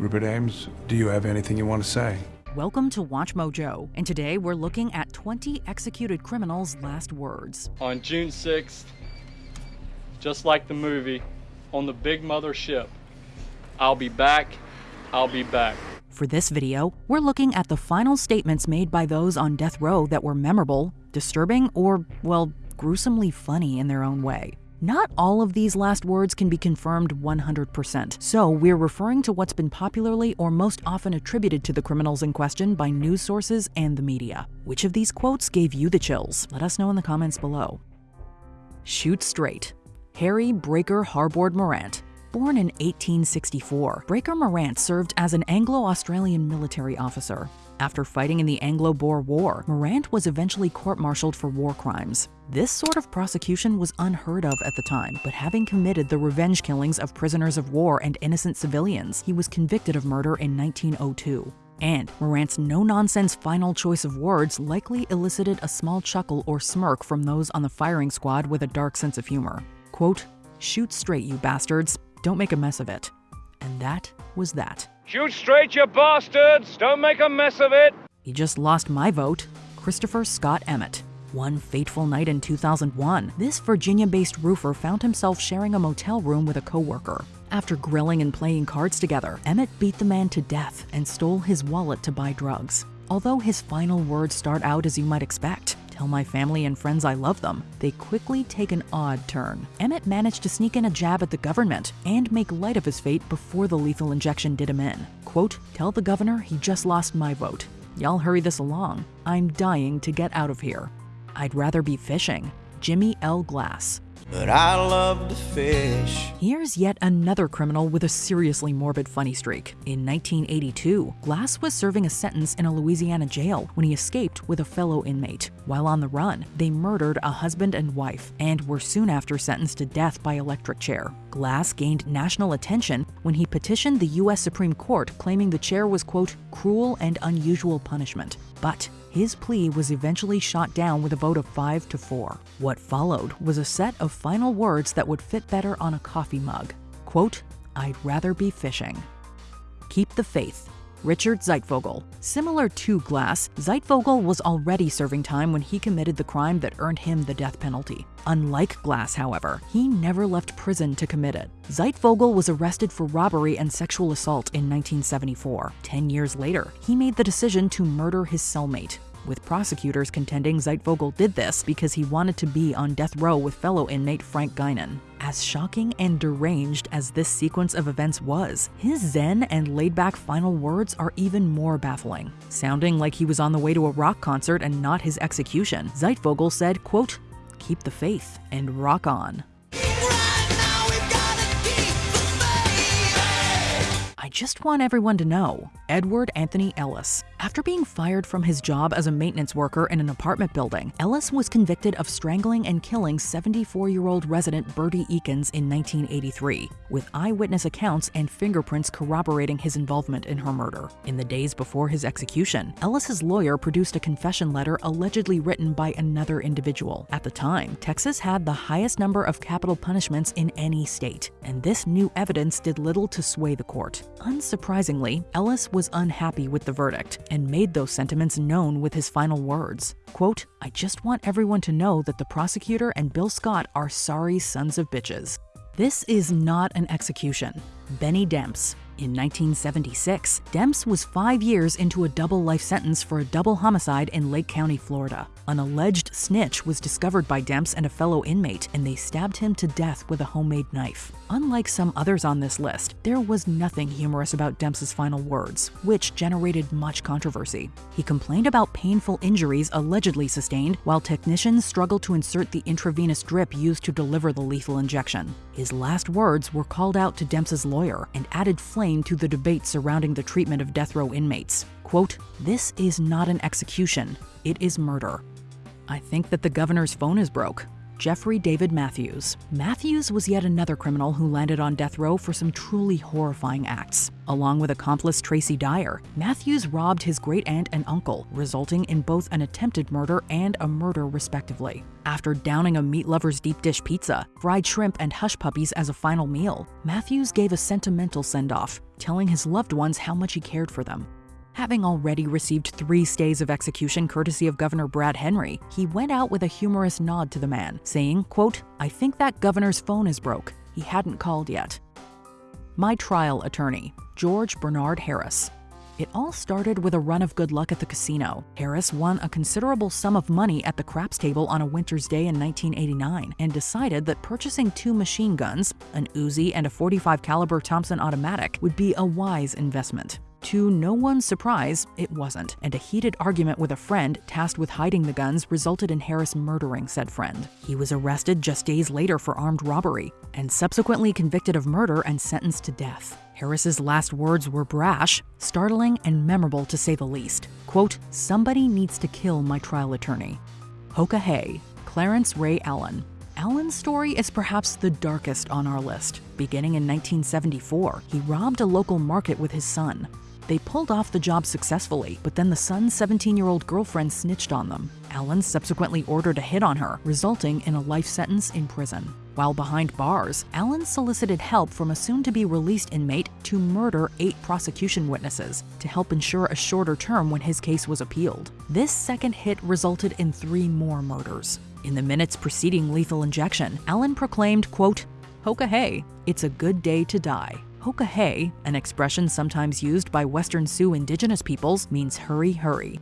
Rupert Ames, do you have anything you want to say? Welcome to Watch Mojo, and today we're looking at 20 executed criminals' last words. On June 6th, just like the movie, on the big mother ship, I'll be back, I'll be back. For this video, we're looking at the final statements made by those on death row that were memorable, disturbing, or, well, gruesomely funny in their own way. Not all of these last words can be confirmed 100%, so we're referring to what's been popularly or most often attributed to the criminals in question by news sources and the media. Which of these quotes gave you the chills? Let us know in the comments below. Shoot straight. Harry Breaker Harbord Morant, Born in 1864, Breaker Morant served as an Anglo-Australian military officer. After fighting in the Anglo-Boer War, Morant was eventually court-martialed for war crimes. This sort of prosecution was unheard of at the time, but having committed the revenge killings of prisoners of war and innocent civilians, he was convicted of murder in 1902. And Morant's no-nonsense final choice of words likely elicited a small chuckle or smirk from those on the firing squad with a dark sense of humor. Quote, Shoot straight, you bastards. Don't make a mess of it. And that was that. Shoot straight, you bastards! Don't make a mess of it! He just lost my vote, Christopher Scott Emmett. One fateful night in 2001, this Virginia-based roofer found himself sharing a motel room with a coworker. After grilling and playing cards together, Emmett beat the man to death and stole his wallet to buy drugs. Although his final words start out as you might expect, tell my family and friends I love them, they quickly take an odd turn. Emmett managed to sneak in a jab at the government and make light of his fate before the lethal injection did him in. Quote, tell the governor he just lost my vote. Y'all hurry this along. I'm dying to get out of here. I'd rather be fishing. Jimmy L. Glass but I love to fish. Here's yet another criminal with a seriously morbid funny streak. In 1982, Glass was serving a sentence in a Louisiana jail when he escaped with a fellow inmate. While on the run, they murdered a husband and wife and were soon after sentenced to death by electric chair. Glass gained national attention when he petitioned the U.S. Supreme Court claiming the chair was, quote, cruel and unusual punishment. But his plea was eventually shot down with a vote of 5 to 4. What followed was a set of final words that would fit better on a coffee mug. Quote, I'd rather be fishing. Keep the faith. Richard Zeitvogel. Similar to Glass, Zeitvogel was already serving time when he committed the crime that earned him the death penalty. Unlike Glass, however, he never left prison to commit it. Zeitvogel was arrested for robbery and sexual assault in 1974. Ten years later, he made the decision to murder his cellmate, with prosecutors contending Zeitvogel did this because he wanted to be on death row with fellow inmate Frank Guinan. As shocking and deranged as this sequence of events was, his zen and laid-back final words are even more baffling. Sounding like he was on the way to a rock concert and not his execution, Zeitvogel said, quote, keep the faith and rock on. I just want everyone to know Edward Anthony Ellis. After being fired from his job as a maintenance worker in an apartment building, Ellis was convicted of strangling and killing 74-year-old resident Bertie Eakins in 1983, with eyewitness accounts and fingerprints corroborating his involvement in her murder. In the days before his execution, Ellis's lawyer produced a confession letter allegedly written by another individual. At the time, Texas had the highest number of capital punishments in any state, and this new evidence did little to sway the court. Unsurprisingly, Ellis was unhappy with the verdict and made those sentiments known with his final words. Quote, I just want everyone to know that the prosecutor and Bill Scott are sorry sons of bitches. This is not an execution. Benny Demps, in 1976, Demps was five years into a double life sentence for a double homicide in Lake County, Florida. An alleged snitch was discovered by Demps and a fellow inmate, and they stabbed him to death with a homemade knife. Unlike some others on this list, there was nothing humorous about Demps's final words, which generated much controversy. He complained about painful injuries allegedly sustained while technicians struggled to insert the intravenous drip used to deliver the lethal injection. His last words were called out to Demps's lawyer and added flame to the debate surrounding the treatment of death row inmates. Quote, this is not an execution, it is murder. I think that the governor's phone is broke. Jeffrey David Matthews. Matthews was yet another criminal who landed on death row for some truly horrifying acts. Along with accomplice Tracy Dyer, Matthews robbed his great aunt and uncle, resulting in both an attempted murder and a murder, respectively. After downing a meat lover's deep dish pizza, fried shrimp, and hush puppies as a final meal, Matthews gave a sentimental send off, telling his loved ones how much he cared for them. Having already received three stays of execution courtesy of Governor Brad Henry, he went out with a humorous nod to the man, saying, quote, I think that governor's phone is broke. He hadn't called yet. My trial attorney, George Bernard Harris. It all started with a run of good luck at the casino. Harris won a considerable sum of money at the craps table on a winter's day in 1989 and decided that purchasing two machine guns, an Uzi and a 45 caliber Thompson automatic, would be a wise investment. To no one's surprise, it wasn't, and a heated argument with a friend tasked with hiding the guns resulted in Harris murdering said friend. He was arrested just days later for armed robbery and subsequently convicted of murder and sentenced to death. Harris's last words were brash, startling, and memorable to say the least. Quote, somebody needs to kill my trial attorney. Hoka Hey, Clarence Ray Allen, Allen's story is perhaps the darkest on our list. Beginning in 1974, he robbed a local market with his son. They pulled off the job successfully, but then the son's 17 year old girlfriend snitched on them. Allen subsequently ordered a hit on her, resulting in a life sentence in prison. While behind bars, Allen solicited help from a soon to be released inmate to murder eight prosecution witnesses to help ensure a shorter term when his case was appealed. This second hit resulted in three more murders. In the minutes preceding lethal injection, Allen proclaimed, quote, Hoka hey, it's a good day to die. Hoka hey, an expression sometimes used by Western Sioux indigenous peoples, means hurry, hurry.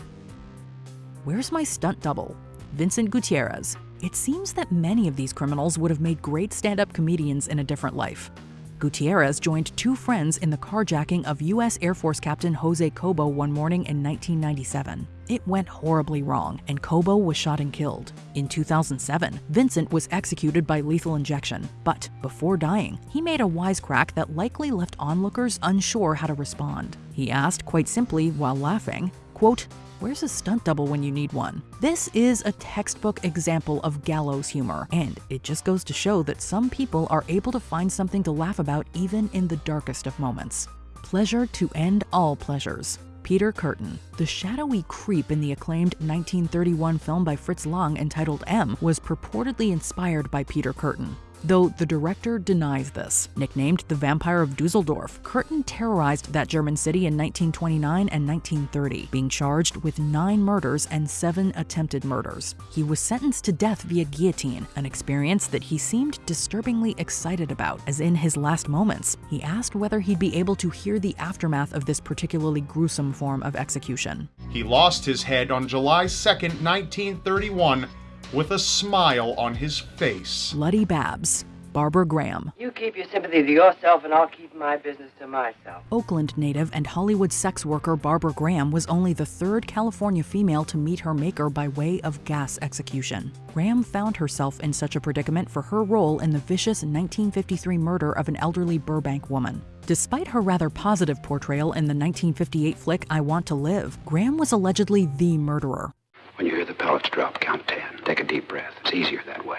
Where's my stunt double? Vincent Gutierrez. It seems that many of these criminals would have made great stand up comedians in a different life. Gutierrez joined two friends in the carjacking of U.S. Air Force Captain Jose Cobo one morning in 1997. It went horribly wrong, and Cobo was shot and killed. In 2007, Vincent was executed by lethal injection, but before dying, he made a wisecrack that likely left onlookers unsure how to respond. He asked quite simply while laughing, quote, Where's a stunt double when you need one? This is a textbook example of gallows humor, and it just goes to show that some people are able to find something to laugh about even in the darkest of moments. Pleasure to end all pleasures. Peter Kürten. The shadowy creep in the acclaimed 1931 film by Fritz Lang entitled M was purportedly inspired by Peter Kürten though the director denies this. Nicknamed the Vampire of Dusseldorf, Kürten terrorized that German city in 1929 and 1930, being charged with nine murders and seven attempted murders. He was sentenced to death via guillotine, an experience that he seemed disturbingly excited about, as in his last moments, he asked whether he'd be able to hear the aftermath of this particularly gruesome form of execution. He lost his head on July 2nd, 1931 with a smile on his face. Bloody Babs, Barbara Graham. You keep your sympathy to yourself, and I'll keep my business to myself. Oakland native and Hollywood sex worker Barbara Graham was only the third California female to meet her maker by way of gas execution. Graham found herself in such a predicament for her role in the vicious 1953 murder of an elderly Burbank woman. Despite her rather positive portrayal in the 1958 flick I Want to Live, Graham was allegedly the murderer. When you hear the pellets drop, count 10. Take a deep breath. It's easier that way.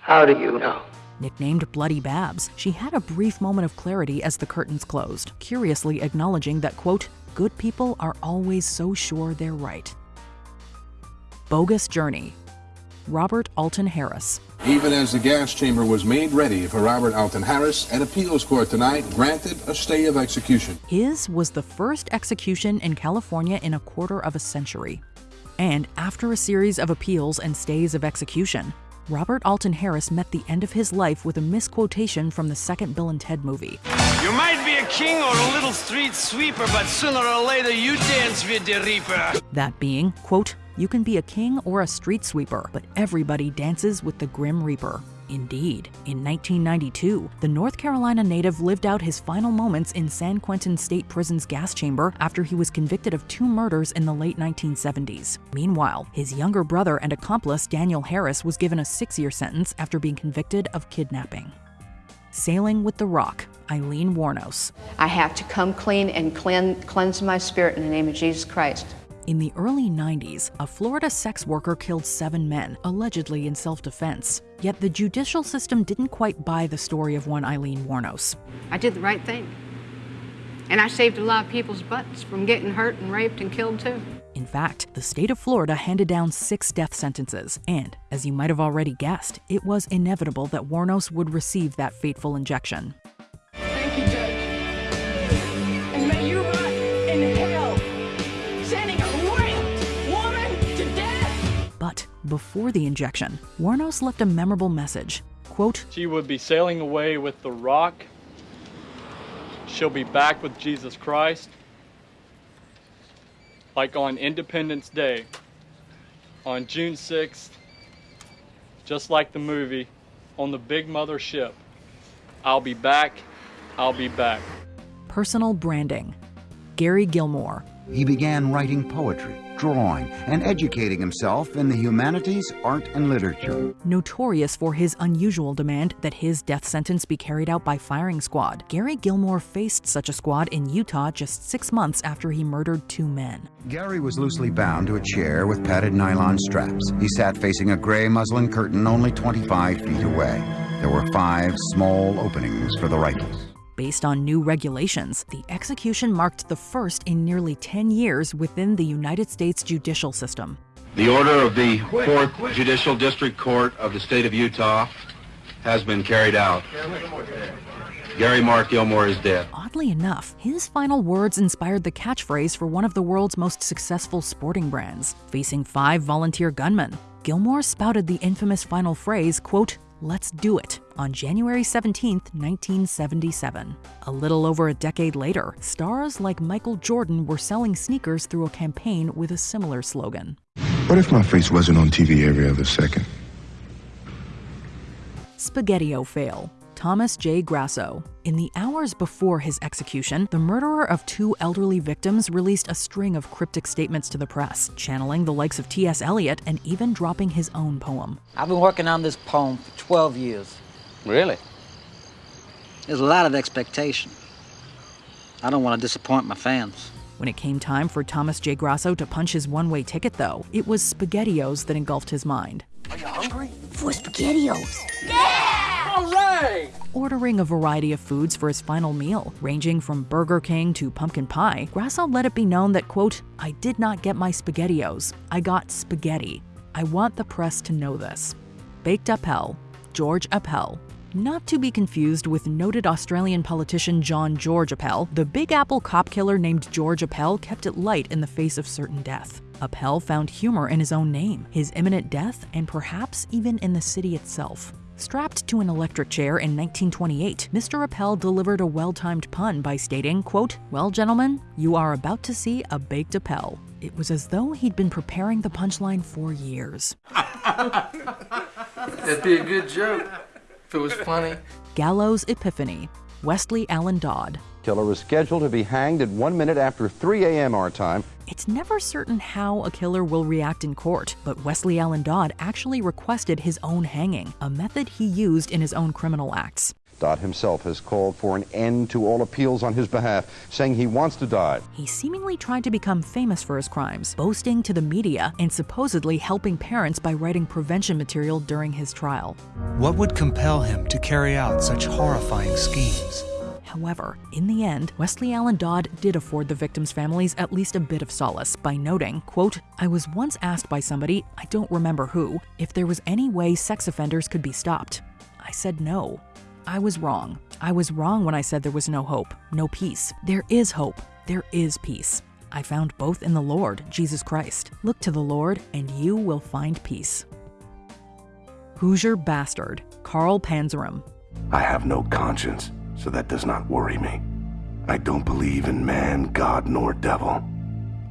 How do you know? Nicknamed Bloody Babs, she had a brief moment of clarity as the curtains closed, curiously acknowledging that, quote, good people are always so sure they're right. Bogus Journey Robert Alton Harris. Even as the gas chamber was made ready for Robert Alton Harris, an appeals court tonight granted a stay of execution. His was the first execution in California in a quarter of a century. And after a series of appeals and stays of execution, Robert Alton Harris met the end of his life with a misquotation from the second Bill and Ted movie. You might be a king or a little street sweeper, but sooner or later you dance with the reaper. That being, quote, you can be a king or a street sweeper, but everybody dances with the Grim Reaper. Indeed, in 1992, the North Carolina native lived out his final moments in San Quentin State Prison's gas chamber after he was convicted of two murders in the late 1970s. Meanwhile, his younger brother and accomplice Daniel Harris was given a six year sentence after being convicted of kidnapping. Sailing with the Rock, Aileen Wuornos. I have to come clean and clean, cleanse my spirit in the name of Jesus Christ. In the early 90s, a Florida sex worker killed seven men, allegedly in self defense. Yet the judicial system didn't quite buy the story of one Aileen Wuornos. I did the right thing. And I saved a lot of people's butts from getting hurt and raped and killed too. In fact, the state of Florida handed down six death sentences, and, as you might have already guessed, it was inevitable that Wuornos would receive that fateful injection. Before the injection, Wuornos left a memorable message. Quote, She would be sailing away with the rock. She'll be back with Jesus Christ. Like on Independence Day, on June 6th, just like the movie, on the Big Mother ship. I'll be back. I'll be back. personal branding. Gary Gilmore, He began writing poetry, drawing, and educating himself in the humanities, art, and literature. Notorious for his unusual demand that his death sentence be carried out by firing squad, Gary Gilmore faced such a squad in Utah just six months after he murdered two men. Gary was loosely bound to a chair with padded nylon straps. He sat facing a gray muslin curtain only 25 feet away. There were five small openings for the rifles. Based on new regulations, the execution marked the first in nearly 10 years within the United States judicial system. The order of the 4th Judicial District Court of the State of Utah has been carried out. Gary Mark Gilmore is dead. Oddly enough, his final words inspired the catchphrase for one of the world's most successful sporting brands. Facing five volunteer gunmen, Gilmore spouted the infamous final phrase, quote, Let's do it, on January 17, 1977. A little over a decade later, stars like Michael Jordan were selling sneakers through a campaign with a similar slogan. What if my face wasn't on TV every other second? Spaghettio fail. Thomas J. Grasso. In the hours before his execution, the murderer of two elderly victims released a string of cryptic statements to the press, channeling the likes of T.S. Eliot and even dropping his own poem. I've been working on this poem for 12 years. Really? There's a lot of expectation. I don't want to disappoint my fans. When it came time for Thomas J. Grasso to punch his one way ticket, though, it was SpaghettiOs that engulfed his mind. Are you hungry? For SpaghettiOs. Ordering a variety of foods for his final meal, ranging from Burger King to pumpkin pie, Grasso let it be known that, quote, I did not get my SpaghettiOs. I got spaghetti. I want the press to know this. Baked Appel, George Appel. Not to be confused with noted Australian politician John George Appel, the Big Apple cop killer named George Appel kept it light in the face of certain death. Appel found humor in his own name, his imminent death, and perhaps even in the city itself. Strapped to an electric chair in 1928, Mr. Appel delivered a well-timed pun by stating, quote, Well, gentlemen, you are about to see a baked Appel. It was as though he'd been preparing the punchline for years. That'd be a good joke if it was funny. Gallows Epiphany, Wesley Allen Dodd. Killer was scheduled to be hanged at one minute after 3 a.m. our time. It's never certain how a killer will react in court, but Wesley Allen Dodd actually requested his own hanging, a method he used in his own criminal acts. Dodd himself has called for an end to all appeals on his behalf, saying he wants to die. He seemingly tried to become famous for his crimes, boasting to the media and supposedly helping parents by writing prevention material during his trial. What would compel him to carry out such horrifying schemes? However, in the end, Wesley Allen Dodd did afford the victims' families at least a bit of solace by noting, quote, I was once asked by somebody, I don't remember who, if there was any way sex offenders could be stopped. I said no. I was wrong. I was wrong when I said there was no hope, no peace. There is hope. There is peace. I found both in the Lord, Jesus Christ. Look to the Lord, and you will find peace. Hoosier Bastard, Carl Panzram. I have no conscience, so that does not worry me. I don't believe in man, God, nor devil.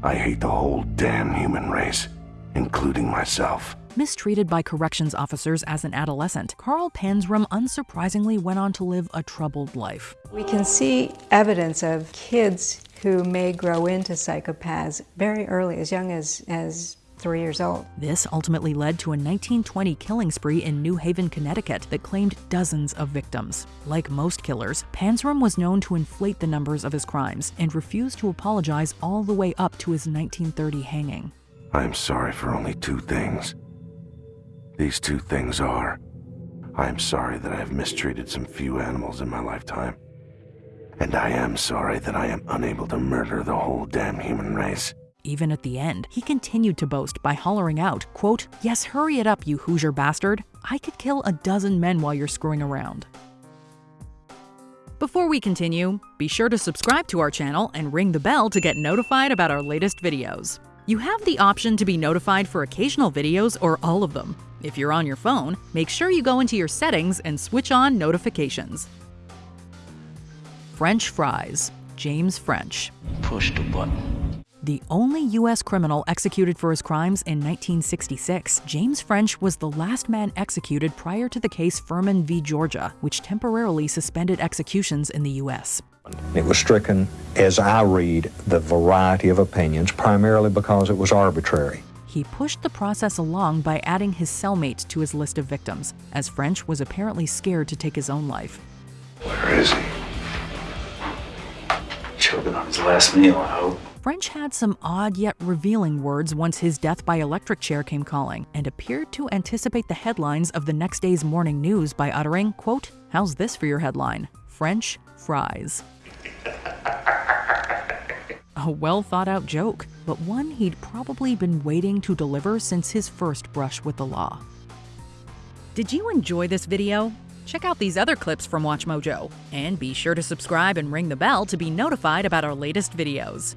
I hate the whole damn human race, including myself. Mistreated by corrections officers as an adolescent, Carl Panzram unsurprisingly went on to live a troubled life. We can see evidence of kids who may grow into psychopaths very early, as young as, as three years old. This ultimately led to a 1920 killing spree in New Haven, Connecticut that claimed dozens of victims. Like most killers, Panzram was known to inflate the numbers of his crimes and refused to apologize all the way up to his 1930 hanging. I am sorry for only two things. These two things are I am sorry that I have mistreated some few animals in my lifetime. And I am sorry that I am unable to murder the whole damn human race. Even at the end, he continued to boast by hollering out, quote, Yes, hurry it up, you Hoosier bastard. I could kill a dozen men while you're screwing around. Before we continue, be sure to subscribe to our channel and ring the bell to get notified about our latest videos. You have the option to be notified for occasional videos or all of them. If you're on your phone, make sure you go into your settings and switch on notifications. French fries, James French. Push the button. The only U.S. criminal executed for his crimes in 1966, James French was the last man executed prior to the case Furman v. Georgia, which temporarily suspended executions in the U.S. It was stricken, as I read, the variety of opinions, primarily because it was arbitrary. He pushed the process along by adding his cellmate to his list of victims, as French was apparently scared to take his own life. Where is he? Choking on his last meal, I hope. French had some odd yet revealing words once his death by electric chair came calling, and appeared to anticipate the headlines of the next day's morning news by uttering, quote, How's this for your headline? French fries. A well thought out joke, but one he'd probably been waiting to deliver since his first brush with the law. Did you enjoy this video? Check out these other clips from WatchMojo, and be sure to subscribe and ring the bell to be notified about our latest videos.